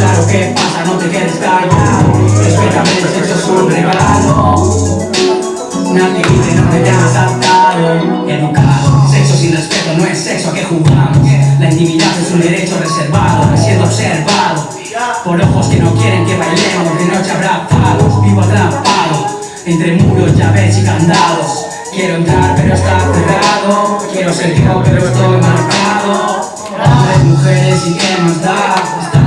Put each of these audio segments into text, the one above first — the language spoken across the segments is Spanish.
Claro que pasa, no te quedes callado. Respétame, el sexo es un regalo. Nadie dice no me tengas atado Educado, sexo sin respeto no es sexo a que jugamos. La intimidad es un derecho reservado, me siento observado. Por ojos que no quieren que bailemos de noche abrazados Vivo atrapado entre muros, llaves y candados. Quiero entrar pero está cerrado. Quiero ser yo pero estoy marcado. Hombres, mujeres y qué más da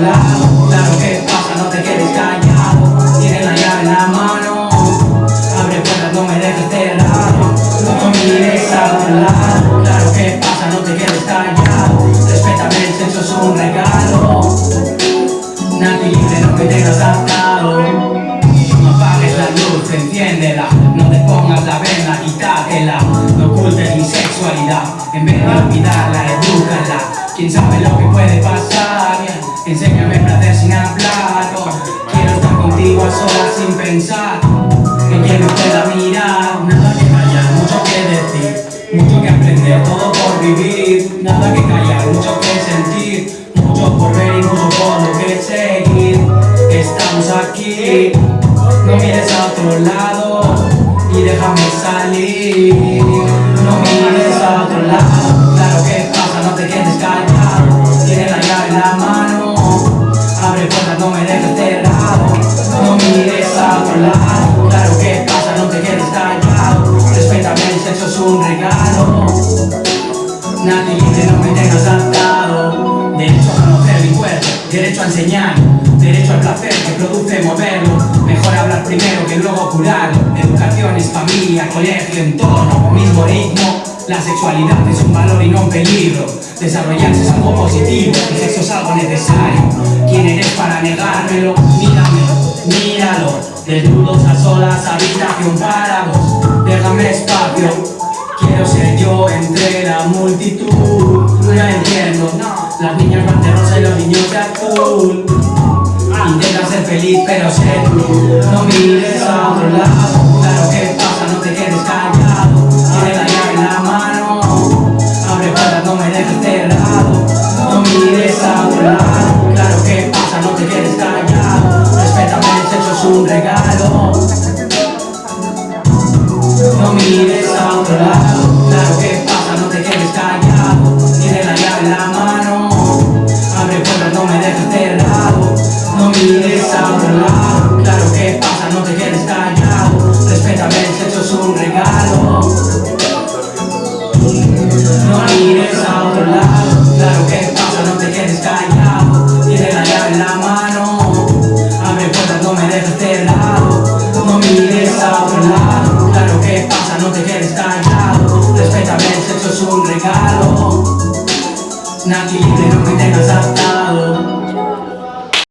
Claro que pasa, no te quedes callado. Tienes la llave en la mano Abre puertas, no me dejes cerrado. No mires a otro lado Claro que pasa, no te quedes callado. Respétame, el sexo es un regalo. Nadie libre, no me tengas atado. No apagues la luz, enciéndela. No te pongas la venda, quítatela. No ocultes mi sexualidad. En vez de olvidarla, edúcala Quién sabe lo que puede pasar Enséñame placer sin hablar Quiero estar contigo a solas sin pensar. Que quien me pueda mirar. Nada que callar, mucho que decir. Mucho que aprender, todo por vivir. Nada que callar, mucho que sentir. Mucho por ver y mucho por lo que seguir. Estamos aquí. No mires a otro lado Y déjame salir un regalo. Nadie dice no me tengas atado Derecho a conocer mi cuerpo Derecho a enseñar Derecho al placer que produce moverlo Mejor hablar primero que luego curarlo Educación es familia, colegio, entorno Mismo ritmo. La sexualidad es un valor y no un peligro. Desarrollarse es algo positivo El sexo es algo necesario. ¿Quién eres para negármelo? Mírame, míralo. Desnudos a solas, habitación para dos Déjame espacio Quiero ser yo entre la multitud No entiendo. Las niñas rosa y los niños de azul. Intenta ser feliz pero sé tú. No mires a otro lado. Claro que pasa, no te quedes callado. Tiene la llave en la mano. Abre puertas, no me dejes cerrado. No mires a otro lado. Claro que pasa, no te quedes callado. Respétame, el sexo es un regalo. No mires a otro lado quieres hablar Claro que pasa, no te quedes callado Respétame, el sexo es un regalo. No mires a otro lado Claro que pasa, no te quedes callado Tiene la llave en la mano Abre puertas, no me dejes de lado. No mires a otro lado Claro que pasa, no te quedes callado Respétame, el sexo es un regalo. Nadie libre, no me tengas atado